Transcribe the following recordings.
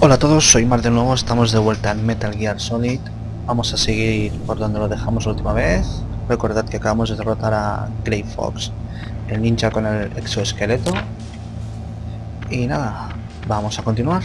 Hola a todos, soy Mar de nuevo, estamos de vuelta en Metal Gear Solid. Vamos a seguir por donde lo dejamos la última vez. Recordad que acabamos de derrotar a Grey Fox, el ninja con el exoesqueleto. Y nada, vamos a continuar.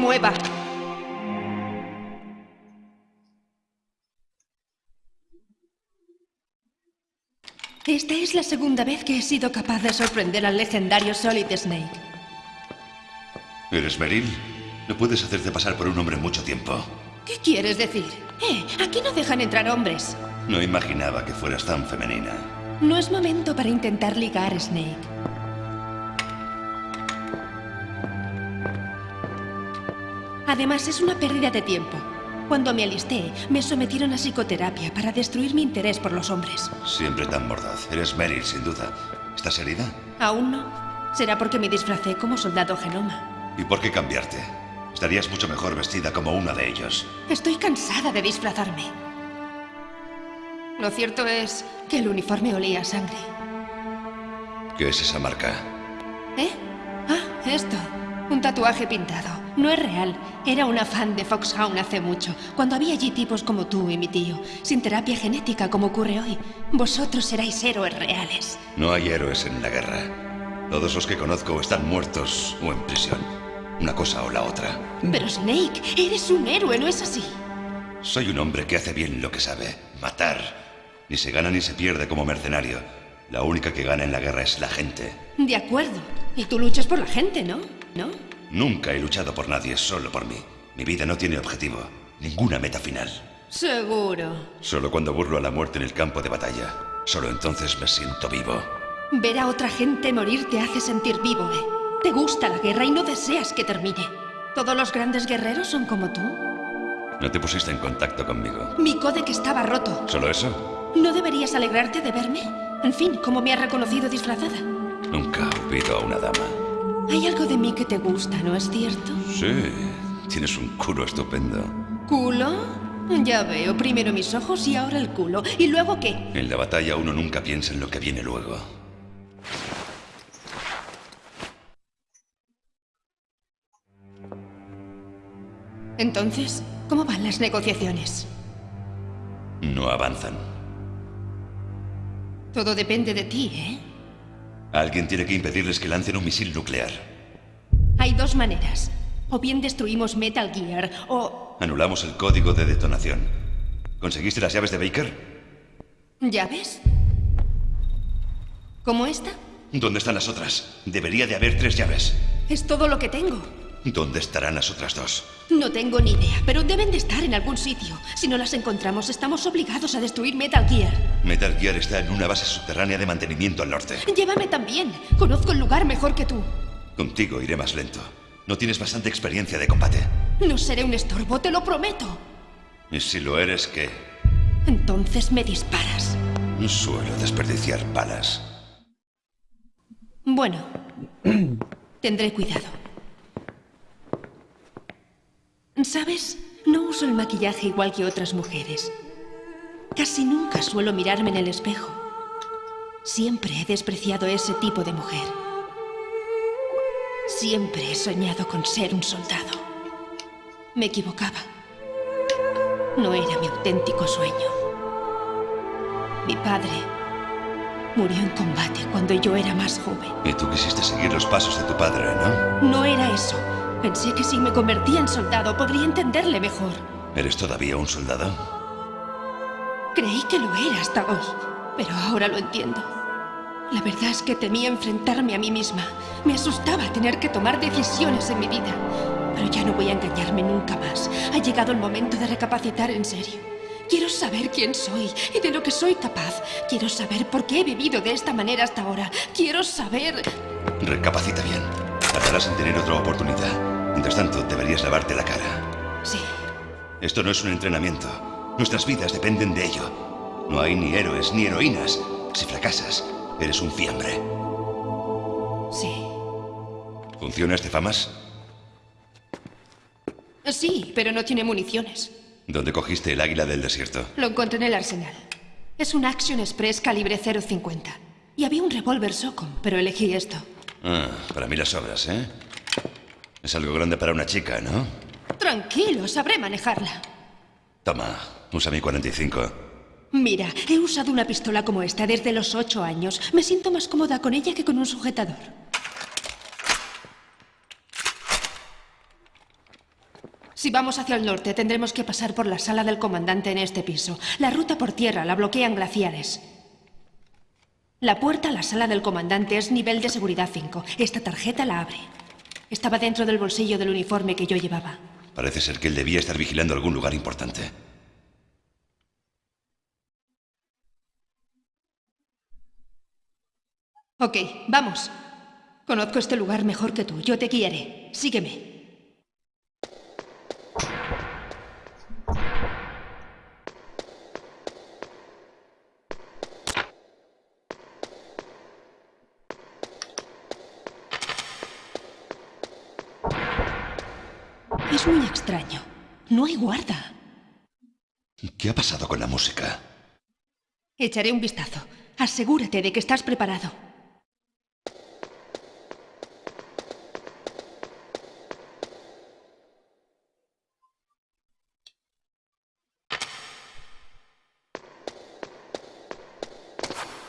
Mueva. Esta es la segunda vez que he sido capaz de sorprender al legendario Solid Snake. ¿Eres Meryl? No puedes hacerte pasar por un hombre mucho tiempo. ¿Qué quieres decir? Eh, aquí no dejan entrar hombres. No imaginaba que fueras tan femenina. No es momento para intentar ligar, Snake. Además, es una pérdida de tiempo. Cuando me alisté, me sometieron a psicoterapia para destruir mi interés por los hombres. Siempre tan mordaz. Eres Meryl, sin duda. ¿Estás herida? ¿Aún no? Será porque me disfracé como soldado genoma. ¿Y por qué cambiarte? Estarías mucho mejor vestida como una de ellos. Estoy cansada de disfrazarme. Lo cierto es que el uniforme olía a sangre. ¿Qué es esa marca? ¿Eh? Ah, esto. Un tatuaje pintado. No es real. Era una fan de Foxhound hace mucho, cuando había allí tipos como tú y mi tío, sin terapia genética como ocurre hoy. Vosotros seráis héroes reales. No hay héroes en la guerra. Todos los que conozco están muertos o en prisión. Una cosa o la otra. Pero Snake, eres un héroe, ¿no es así? Soy un hombre que hace bien lo que sabe. Matar. Ni se gana ni se pierde como mercenario. La única que gana en la guerra es la gente. De acuerdo. Y tú luchas por la gente, ¿no? ¿No? Nunca he luchado por nadie, solo por mí. Mi vida no tiene objetivo, ninguna meta final. Seguro. Solo cuando burlo a la muerte en el campo de batalla. Solo entonces me siento vivo. Ver a otra gente morir te hace sentir vivo, ¿eh? Te gusta la guerra y no deseas que termine. ¿Todos los grandes guerreros son como tú? No te pusiste en contacto conmigo. Mi códec estaba roto. ¿Solo eso? ¿No deberías alegrarte de verme? En fin, ¿cómo me has reconocido disfrazada? Nunca he olvido a una dama. Hay algo de mí que te gusta, ¿no es cierto? Sí, tienes un culo estupendo. ¿Culo? Ya veo, primero mis ojos y ahora el culo. ¿Y luego qué? En la batalla uno nunca piensa en lo que viene luego. Entonces, ¿cómo van las negociaciones? No avanzan. Todo depende de ti, ¿eh? Alguien tiene que impedirles que lancen un misil nuclear. Hay dos maneras. O bien destruimos Metal Gear, o... Anulamos el código de detonación. ¿Conseguiste las llaves de Baker? ¿Llaves? ¿Como esta? ¿Dónde están las otras? Debería de haber tres llaves. Es todo lo que tengo. ¿Dónde estarán las otras dos? No tengo ni idea, pero deben de estar en algún sitio. Si no las encontramos, estamos obligados a destruir Metal Gear. Metal Gear está en una base subterránea de mantenimiento al norte. Llévame también. Conozco el lugar mejor que tú. Contigo iré más lento. No tienes bastante experiencia de combate. No seré un estorbo, te lo prometo. ¿Y si lo eres, qué? Entonces me disparas. No suelo desperdiciar balas. Bueno, tendré cuidado. ¿Sabes? No uso el maquillaje igual que otras mujeres. Casi nunca suelo mirarme en el espejo. Siempre he despreciado ese tipo de mujer. Siempre he soñado con ser un soldado. Me equivocaba. No era mi auténtico sueño. Mi padre murió en combate cuando yo era más joven. Y tú quisiste seguir los pasos de tu padre, ¿no? No era eso. Pensé que si me convertía en soldado podría entenderle mejor. ¿Eres todavía un soldado? Creí que lo era hasta hoy, pero ahora lo entiendo. La verdad es que temía enfrentarme a mí misma. Me asustaba tener que tomar decisiones en mi vida. Pero ya no voy a engañarme nunca más. Ha llegado el momento de recapacitar en serio. Quiero saber quién soy y de lo que soy capaz. Quiero saber por qué he vivido de esta manera hasta ahora. Quiero saber... Recapacita bien. Tardarás en tener otra oportunidad. Mientras tanto, deberías lavarte la cara. Sí. Esto no es un entrenamiento. Nuestras vidas dependen de ello. No hay ni héroes ni heroínas. Si fracasas, eres un fiambre. Sí. ¿Funciona este FAMAS? Sí, pero no tiene municiones. ¿Dónde cogiste el águila del desierto? Lo encontré en el arsenal. Es un Action Express calibre 0.50. Y había un revólver Socom, pero elegí esto. Ah, para mí las obras, ¿eh? Es algo grande para una chica, ¿no? Tranquilo, sabré manejarla. Toma, usa mi 45. Mira, he usado una pistola como esta desde los ocho años. Me siento más cómoda con ella que con un sujetador. Si vamos hacia el norte, tendremos que pasar por la sala del comandante en este piso. La ruta por tierra la bloquean glaciares. La puerta a la sala del comandante es nivel de seguridad 5. Esta tarjeta la abre. Estaba dentro del bolsillo del uniforme que yo llevaba. Parece ser que él debía estar vigilando algún lugar importante. Ok, vamos. Conozco este lugar mejor que tú. Yo te guiaré. Sígueme. Es muy extraño. No hay guarda. ¿Qué ha pasado con la música? Echaré un vistazo. Asegúrate de que estás preparado.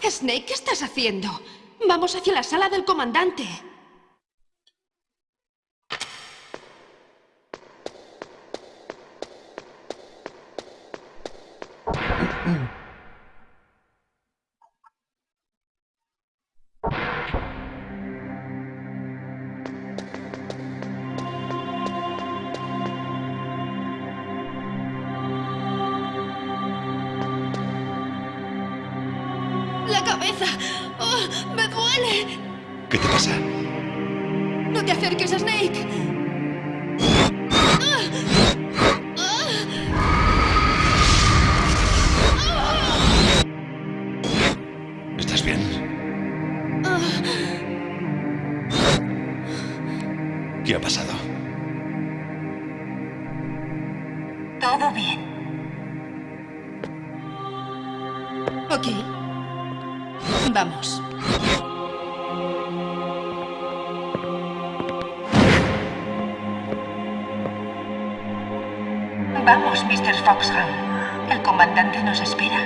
Snake, ¿qué estás haciendo? Vamos hacia la sala del comandante. Vamos, Mr. Foxham. El comandante nos espera.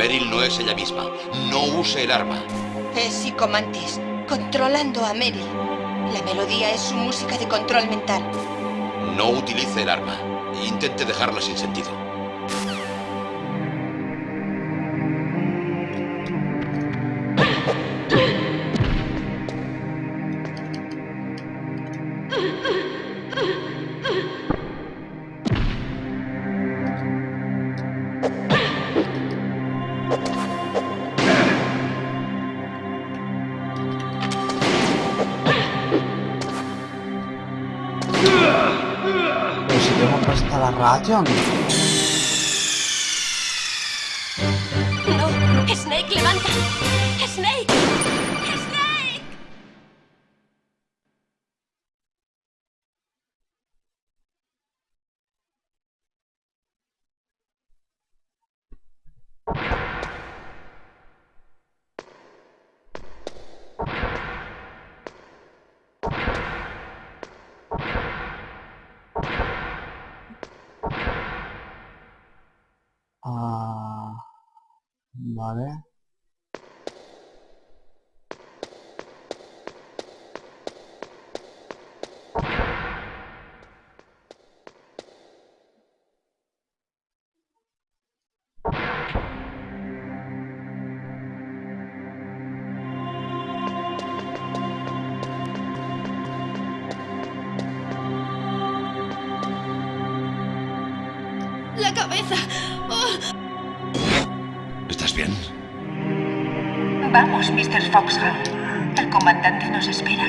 Meryl no es ella misma. No use el arma. Es Psicomantis, controlando a Meryl. La melodía es su música de control mental. No utilice el arma. Intente dejarla sin sentido. 这样的。 ပါတယ် Mr. Foxham. El comandante nos espera.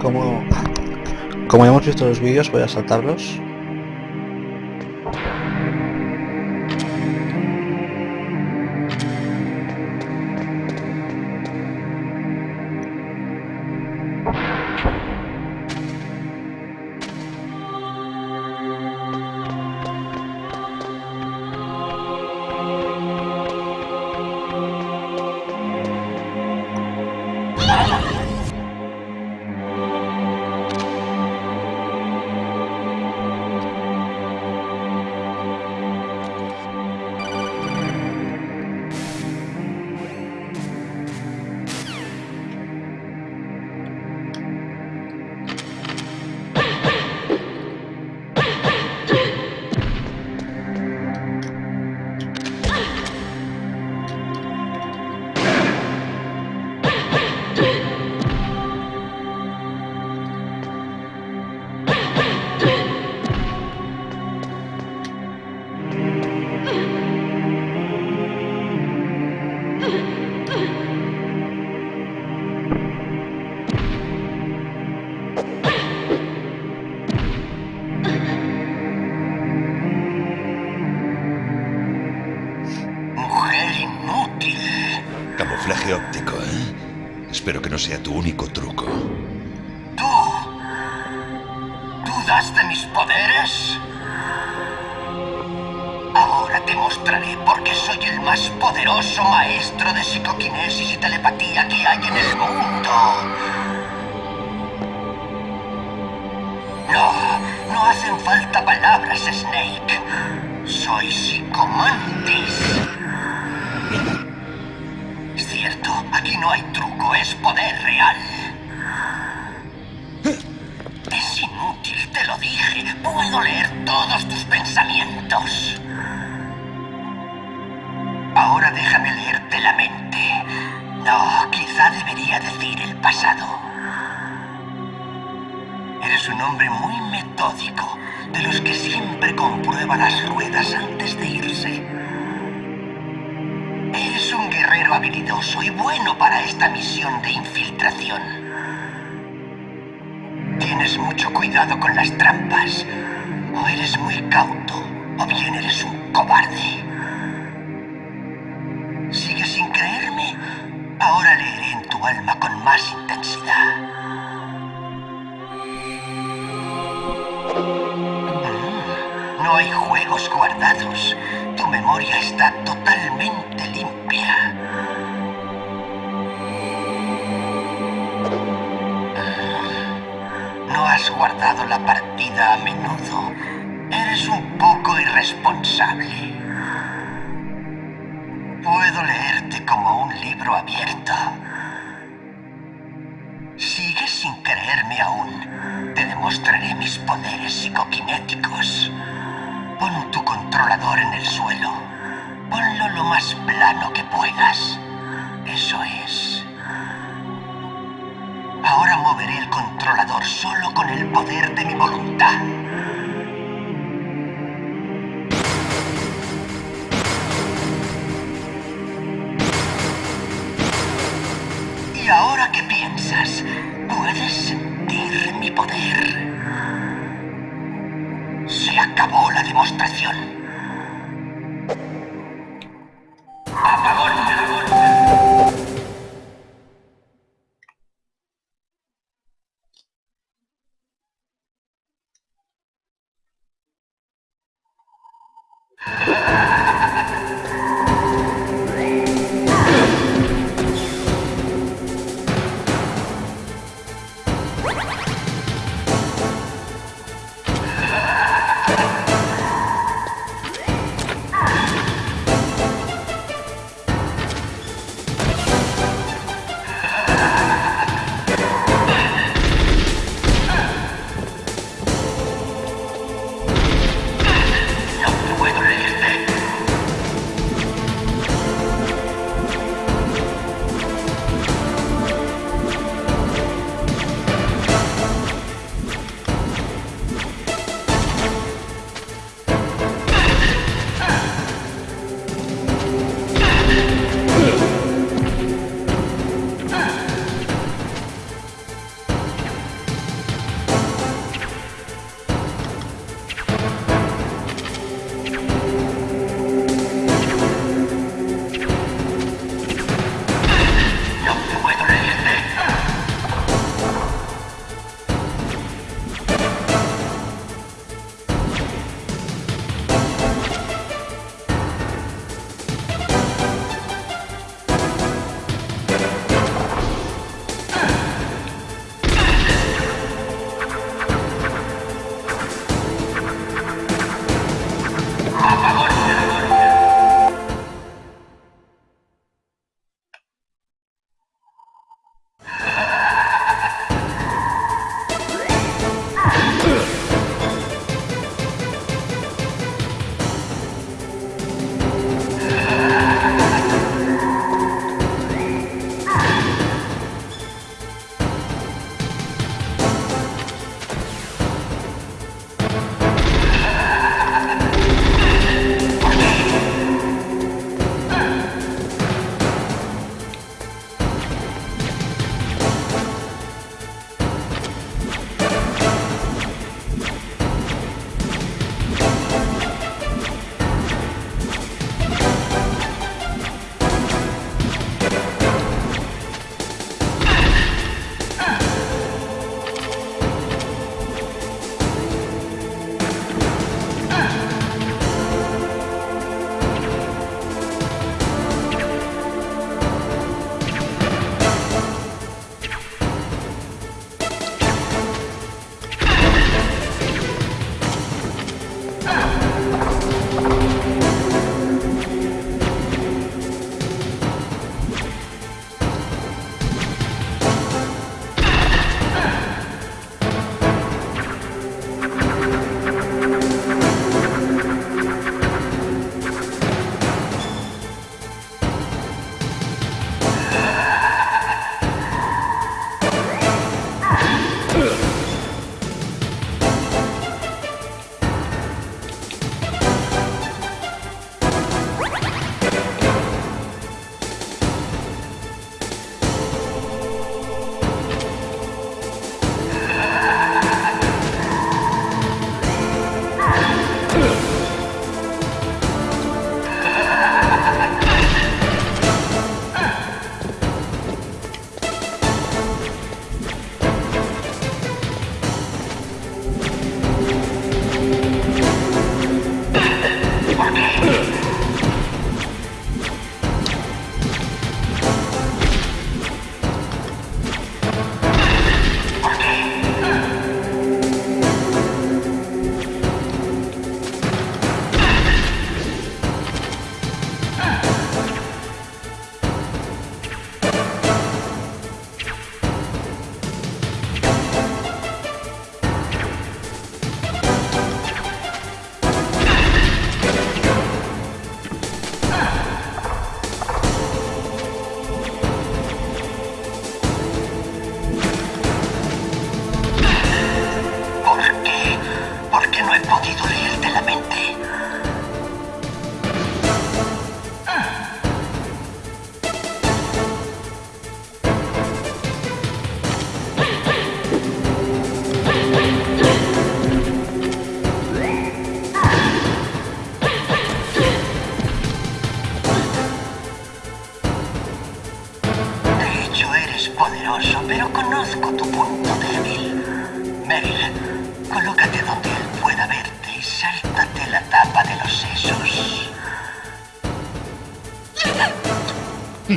Como, como hemos visto los vídeos, voy a saltarlos. ¿Dudas de mis poderes? Ahora te mostraré por qué soy el más poderoso maestro de psicoquinesis y telepatía que hay en el mundo. No, no hacen falta palabras, Snake. Soy psicomantis. Cierto, aquí no hay truco, es poder real. Puedo leer todos tus pensamientos. Ahora déjame leerte la mente. No, quizá debería decir el pasado. Eres un hombre muy metódico, de los que siempre comprueba las ruedas antes de irse. Eres un guerrero habilidoso y bueno para esta misión de infiltración. Tienes mucho cuidado con las trampas. O eres muy cauto, o bien eres un cobarde. ¿Sigues sin creerme? Ahora leeré en tu alma con más intensidad. Mm, No hay juegos guardados. Tu memoria está totalmente limpia. Guardado la partida a menudo. Eres un poco irresponsable. Puedo leerte como un libro abierto. ¿Sigues sin creerme aún? Te demostraré mis poderes psicoquinéticos. Pon tu controlador en el suelo. Ponlo lo más plano que puedas. Solo con el poder de mi voluntad. ¿Y ahora qué piensas? ¿Puedes sentir mi poder? Se acabó la demostración.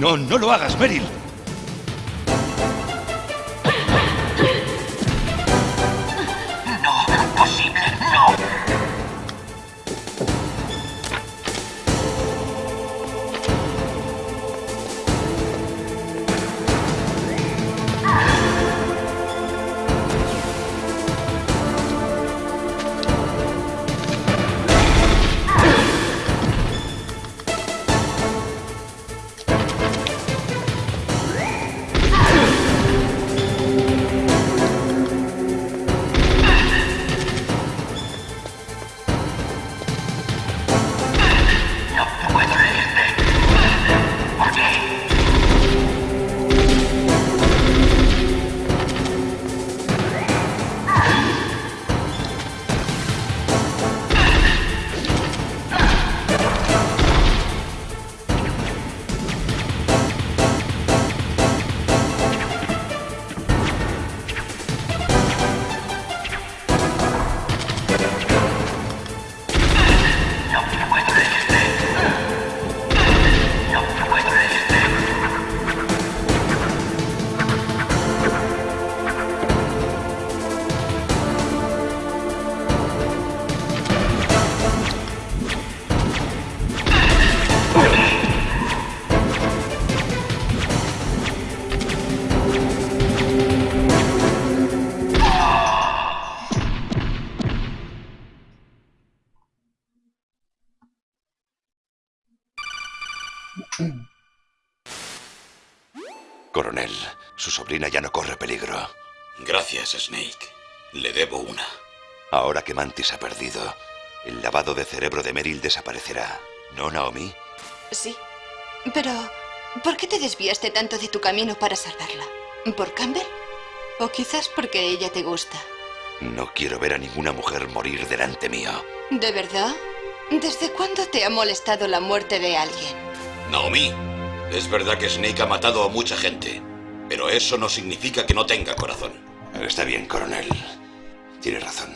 No, no lo hagas, Meryl. Gracias, Snake. Le debo una. Ahora que Mantis ha perdido, el lavado de cerebro de Meryl desaparecerá. ¿No, Naomi? Sí. Pero, ¿por qué te desviaste tanto de tu camino para salvarla? ¿Por Campbell? ¿O quizás porque ella te gusta? No quiero ver a ninguna mujer morir delante mío. ¿De verdad? ¿Desde cuándo te ha molestado la muerte de alguien? Naomi, es verdad que Snake ha matado a mucha gente, pero eso no significa que no tenga corazón. Está bien, coronel. Tiene razón.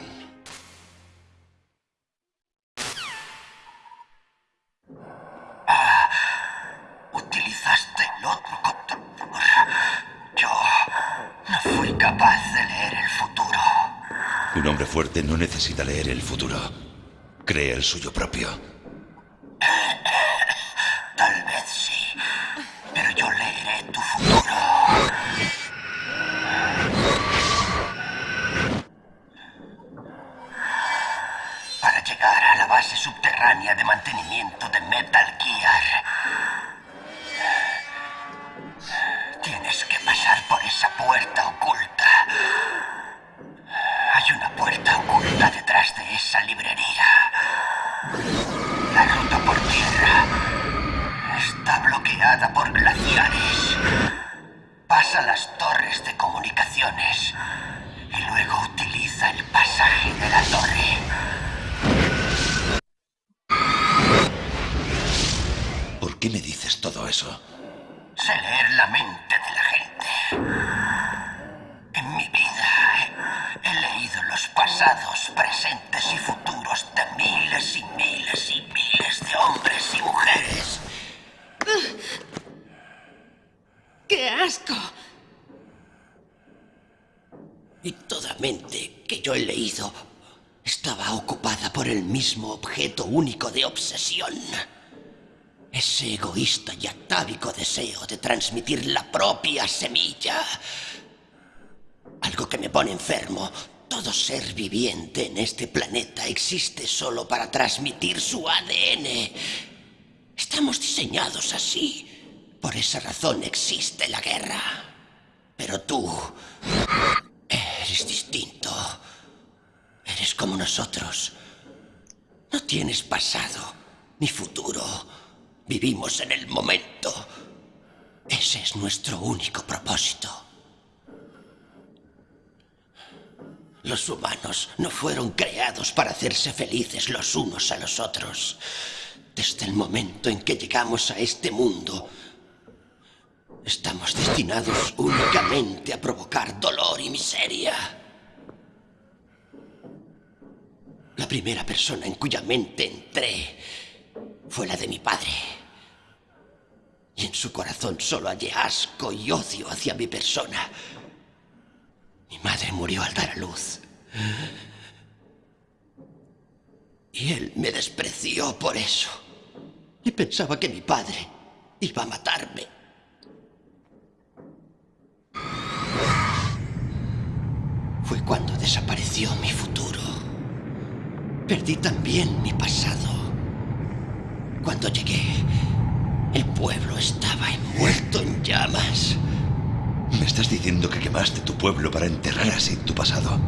Utilizaste el otro controlador. Yo no fui capaz de leer el futuro. Un hombre fuerte no necesita leer el futuro. Cree el suyo propio. Tal vez sí, pero yo leeré tu futuro. Para llegar a la base subterránea de mantenimiento Y toda mente que yo he leído estaba ocupada por el mismo objeto único de obsesión. Ese egoísta y atávico deseo de transmitir la propia semilla. Algo que me pone enfermo. Todo ser viviente en este planeta existe solo para transmitir su ADN. Estamos diseñados así. Por esa razón existe la guerra. Pero tú eres distinto. Eres como nosotros. No tienes pasado ni futuro. Vivimos en el momento. Ese es nuestro único propósito. Los humanos no fueron creados para hacerse felices los unos a los otros. Desde el momento en que llegamos a este mundo, Estamos destinados únicamente a provocar dolor y miseria. La primera persona en cuya mente entré fue la de mi padre. Y en su corazón solo hallé asco y odio hacia mi persona. Mi madre murió al dar a luz. Y él me despreció por eso. Y pensaba que mi padre iba a matarme. Fue cuando desapareció mi futuro. Perdí también mi pasado. Cuando llegué, el pueblo estaba envuelto en llamas. ¿Me estás diciendo que quemaste tu pueblo para enterrar así tu pasado?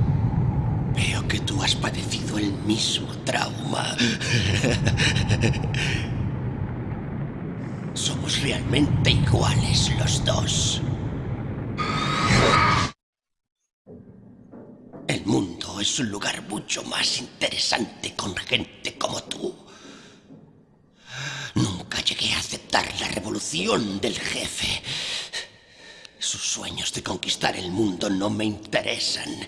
Veo que tú has padecido el mismo trauma. Somos realmente iguales los dos. El mundo es un lugar mucho más interesante con gente como tú. Nunca llegué a aceptar la revolución del jefe. Sus sueños de conquistar el mundo no me interesan.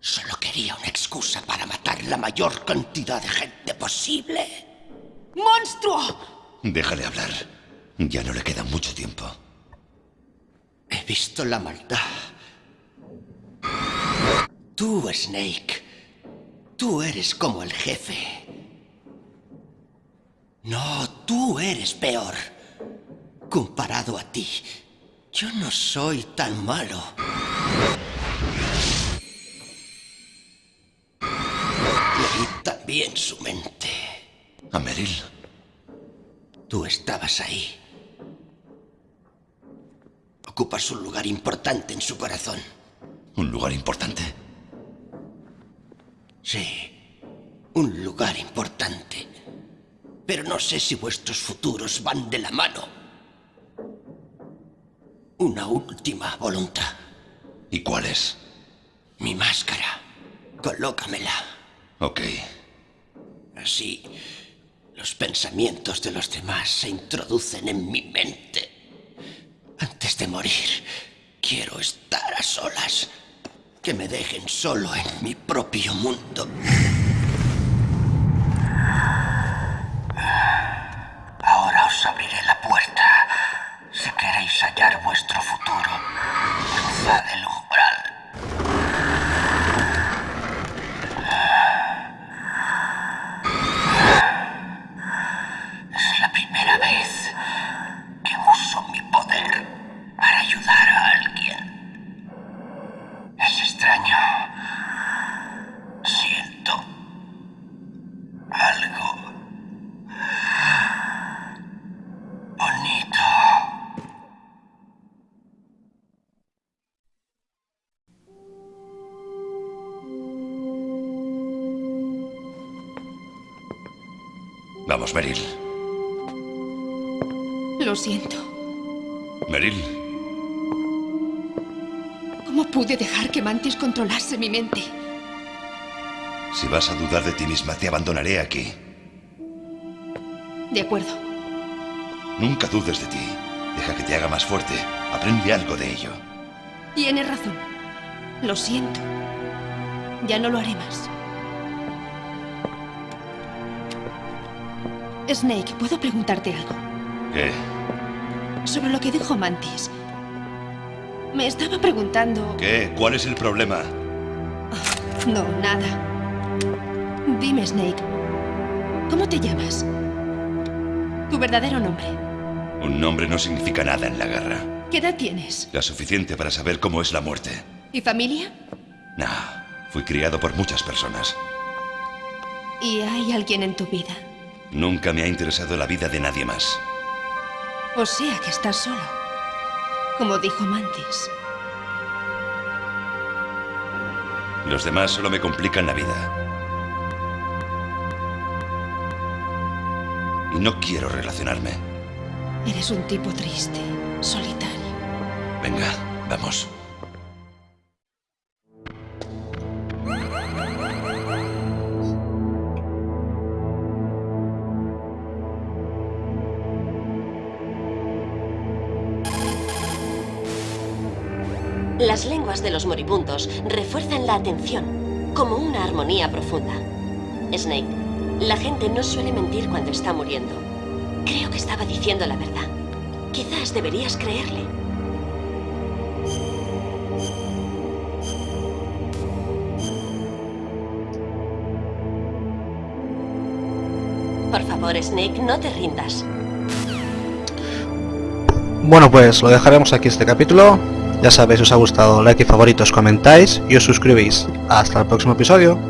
Solo quería una excusa para matar la mayor cantidad de gente posible. ¡Monstruo! Déjale hablar. Ya no le queda mucho tiempo. He visto la maldad. Tú, Snake. Tú eres como el jefe. No, tú eres peor. Comparado a ti, yo no soy tan malo. Leí también su mente. ¿A Meryl? Tú estabas ahí. Ocupas un lugar importante en su corazón. ¿Un lugar importante? Sí, un lugar importante. Pero no sé si vuestros futuros van de la mano. Una última voluntad. ¿Y cuál es? Mi máscara. Colócamela. Ok. Así, los pensamientos de los demás se introducen en mi mente. Antes de morir, quiero estar a solas. Que me dejen solo en mi propio mundo. Ahora os abriré la puerta. Si queréis hallar vuestro futuro, cruzad el Vamos, Meryl. Lo siento. Meryl, ¿Cómo pude dejar que Mantis controlase mi mente? si vas a dudar de ti misma, te abandonaré aquí. De acuerdo. Nunca dudes de ti. Deja que te haga más fuerte. Aprende algo de ello. Tienes razón. Lo siento. Ya no lo haré más. Snake, ¿puedo preguntarte algo? ¿Qué? Sobre lo que dijo Mantis. Me estaba preguntando... ¿Qué? ¿Cuál es el problema? No, nada. Dime, Snake. ¿Cómo te llamas? Tu verdadero nombre. Un nombre no significa nada en la guerra. ¿Qué edad tienes? La suficiente para saber cómo es la muerte. ¿Y familia? No, fui criado por muchas personas. ¿Y hay alguien en tu vida? Nunca me ha interesado la vida de nadie más. O sea que estás solo. Como dijo Mantis. Los demás solo me complican la vida. Y no quiero relacionarme. Eres un tipo triste, solitario. Venga, vamos. De los moribundos refuerzan la atención, como una armonía profunda. Snake, la gente no suele mentir cuando está muriendo. Creo que estaba diciendo la verdad. Quizás deberías creerle. Por favor, Snake, no te rindas. Bueno pues lo dejaremos aquí este capítulo. Ya sabéis, os ha gustado, like y favoritos, comentáis y os suscribís. Hasta el próximo episodio.